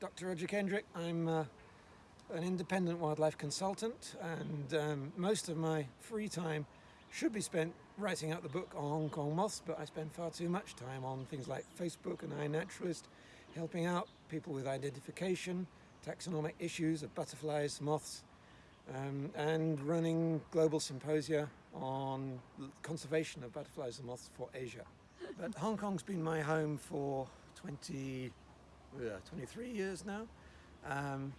Dr. Roger Kendrick. I'm uh, an independent wildlife consultant and um, most of my free time should be spent writing out the book on Hong Kong moths, but I spend far too much time on things like Facebook and iNaturalist, helping out people with identification, taxonomic issues of butterflies, moths, um, and running global symposia on conservation of butterflies and moths for Asia. But Hong Kong's been my home for 20, uh, 23 years now. Um,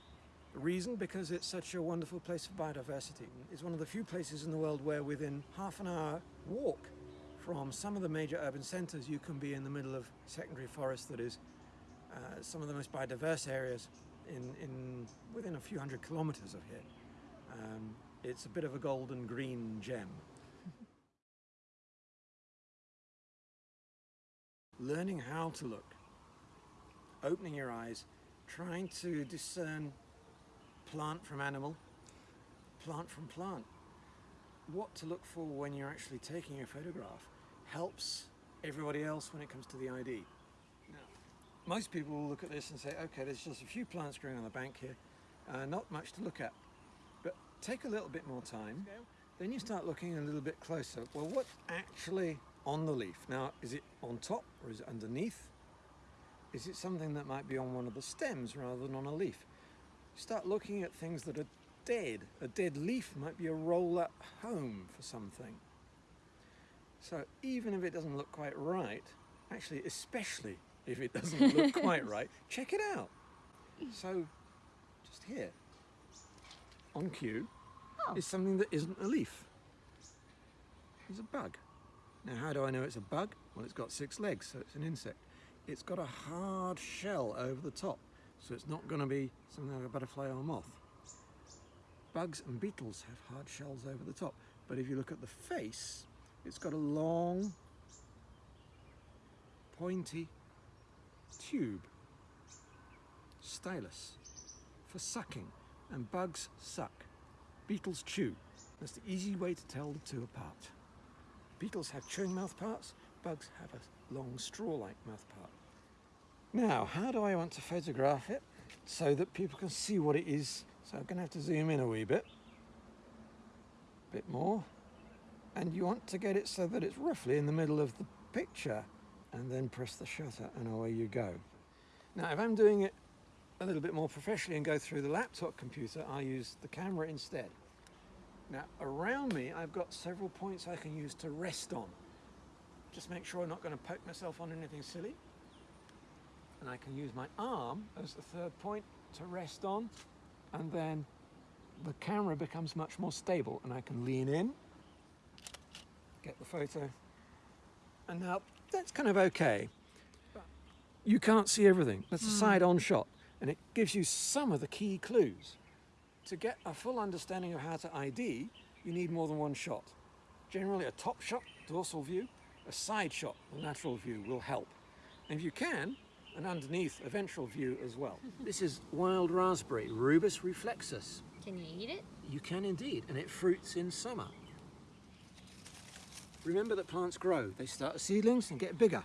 reason because it's such a wonderful place for biodiversity. It's one of the few places in the world where within half an hour walk from some of the major urban centres you can be in the middle of secondary forest that is uh, some of the most biodiverse areas in, in within a few hundred kilometres of here. Um, it's a bit of a golden green gem. Learning how to look, opening your eyes, trying to discern plant from animal, plant from plant. What to look for when you're actually taking a photograph helps everybody else when it comes to the ID. Now, most people will look at this and say, okay, there's just a few plants growing on the bank here, uh, not much to look at. But take a little bit more time, then you start looking a little bit closer. Well, what's actually on the leaf? Now, is it on top or is it underneath? Is it something that might be on one of the stems rather than on a leaf? start looking at things that are dead. A dead leaf might be a roll-up home for something. So even if it doesn't look quite right, actually especially if it doesn't look quite right, check it out. So just here, on cue, oh. is something that isn't a leaf. It's a bug. Now how do I know it's a bug? Well it's got six legs, so it's an insect. It's got a hard shell over the top. So it's not going to be something like a butterfly or a moth. Bugs and beetles have hard shells over the top. But if you look at the face, it's got a long, pointy tube, stylus, for sucking. And bugs suck. Beetles chew. That's the easy way to tell the two apart. Beetles have chewing mouth parts, bugs have a long straw-like mouth part. Now, how do I want to photograph it so that people can see what it is? So I'm going to have to zoom in a wee bit, a bit more. And you want to get it so that it's roughly in the middle of the picture and then press the shutter and away you go. Now, if I'm doing it a little bit more professionally and go through the laptop computer, I'll use the camera instead. Now, around me, I've got several points I can use to rest on. Just make sure I'm not going to poke myself on anything silly and I can use my arm as the third point to rest on and then the camera becomes much more stable and I can lean in, get the photo and now that's kind of okay. You can't see everything, that's a hmm. side-on shot and it gives you some of the key clues. To get a full understanding of how to ID, you need more than one shot. Generally a top shot, dorsal view, a side shot, the lateral view will help. And if you can, and underneath a ventral view as well. this is wild raspberry, Rubus reflexus. Can you eat it? You can indeed, and it fruits in summer. Remember that plants grow. They start as seedlings and get bigger.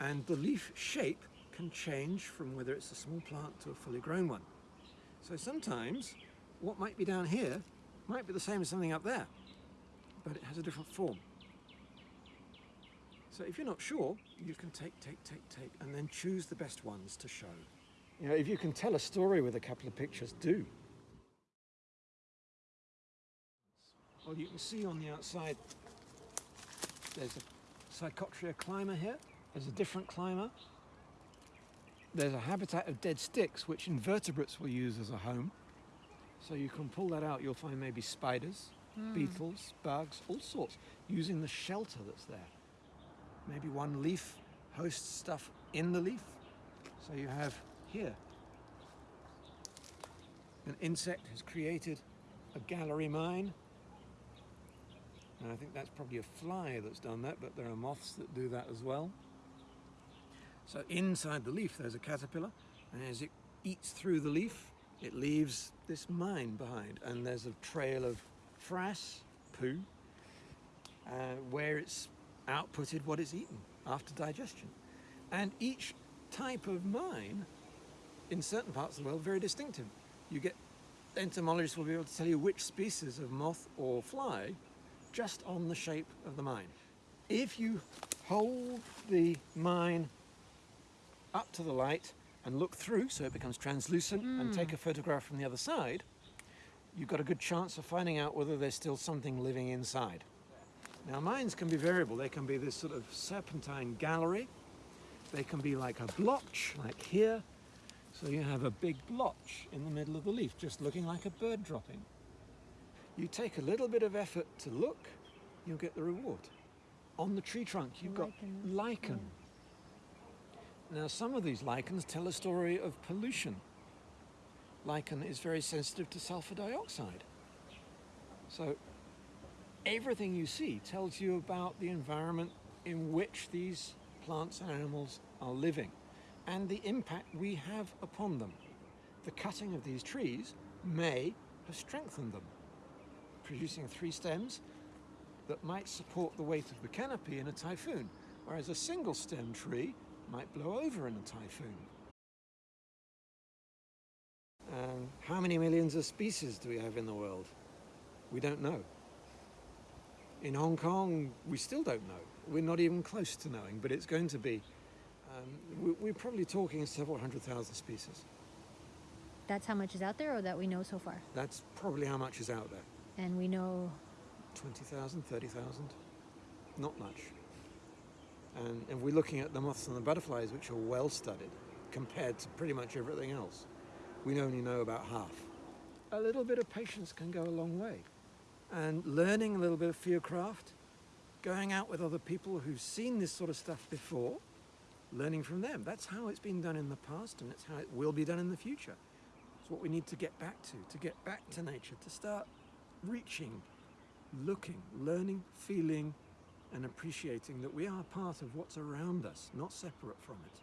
And the leaf shape can change from whether it's a small plant to a fully grown one. So sometimes what might be down here might be the same as something up there, but it has a different form. So if you're not sure, you can take, take, take, take, and then choose the best ones to show. You know, if you can tell a story with a couple of pictures, do. Well, you can see on the outside, there's a Psychotria climber here. There's a different climber. There's a habitat of dead sticks, which invertebrates will use as a home. So you can pull that out, you'll find maybe spiders, mm. beetles, bugs, all sorts, using the shelter that's there maybe one leaf hosts stuff in the leaf. So you have here, an insect has created a gallery mine. And I think that's probably a fly that's done that, but there are moths that do that as well. So inside the leaf there's a caterpillar, and as it eats through the leaf, it leaves this mine behind, and there's a trail of frass, poo, uh, where it's outputted what it's eaten after digestion. And each type of mine in certain parts of the world, very distinctive. You get entomologists will be able to tell you which species of moth or fly just on the shape of the mine. If you hold the mine up to the light and look through so it becomes translucent and hmm. take a photograph from the other side, you've got a good chance of finding out whether there's still something living inside. Now mines can be variable. They can be this sort of serpentine gallery. They can be like a blotch, like here. So you have a big blotch in the middle of the leaf, just looking like a bird dropping. You take a little bit of effort to look, you'll get the reward. On the tree trunk, you've got Lichen. lichen. Now, some of these lichens tell a story of pollution. Lichen is very sensitive to sulfur dioxide. So, everything you see tells you about the environment in which these plants and animals are living and the impact we have upon them. The cutting of these trees may have strengthened them, producing three stems that might support the weight of the canopy in a typhoon, whereas a single stem tree might blow over in a typhoon. How many millions of species do we have in the world? We don't know. In Hong Kong, we still don't know. We're not even close to knowing, but it's going to be. Um, we- we're probably talking several hundred thousand species. That's how much is out there, or that we know so far. That's probably how much is out there. And we know 20,000, 30,000? Not much. And if we're looking at the moths and the butterflies, which are well studied compared to pretty much everything else, we only know about half. A little bit of patience can go a long way. And learning a little bit of fieldcraft, going out with other people who've seen this sort of stuff before, learning from them. That's how it's been done in the past and it's how it will be done in the future. It's what we need to get back to, to get back to nature, to start reaching looking, learning, feeling, and appreciating that we are part of what's around us, not separate from it.